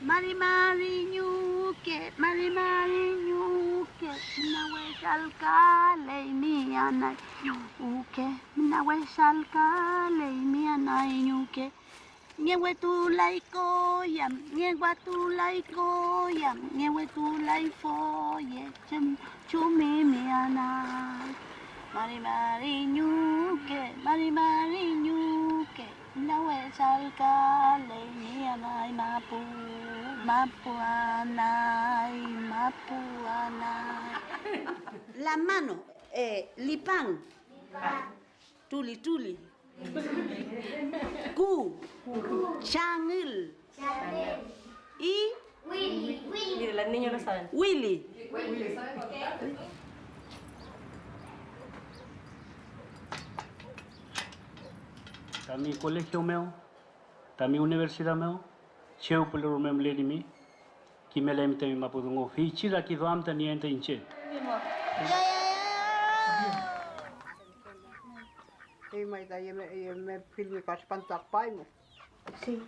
Mari Mari Nyuke, Mari Mari Nyuke, mina weshalkale imianai Nyuke, mina weshalkale imianai Nyuke. Nyewe tu laikoyam, nyewa tu laikoyam, nyewe tu laifoye, chum chumi mianai. Mari Mari Nyuke, Mari Mari Nyuke, mina weshalkale imianai. Mapu anay, mapu anay. La mano, eh, lipan. Tuli tuli. Ku. Changil. Y Mire, los niños lo saben. Willy. Tami colegio meu, tami universidad meu, cheu pulu rume mleni mi. Ki mele mte mi mapu dungo fi chila ki dhwam ta niente inche. Ya ya ya ya ya ya ya ya filmi ka shpan pai mo. Si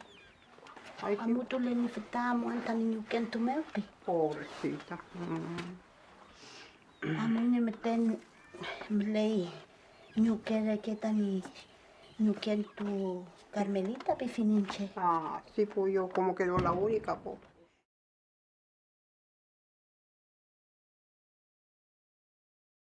ay ki mo tu leni fita mo anta ni nyu ken tu meu pi pobre si ta amu ni me ten mlei nyu ke re ke ta ñuquen tu Carmelita pifininche. Ah, sí, pues yo como quedó la única, pues.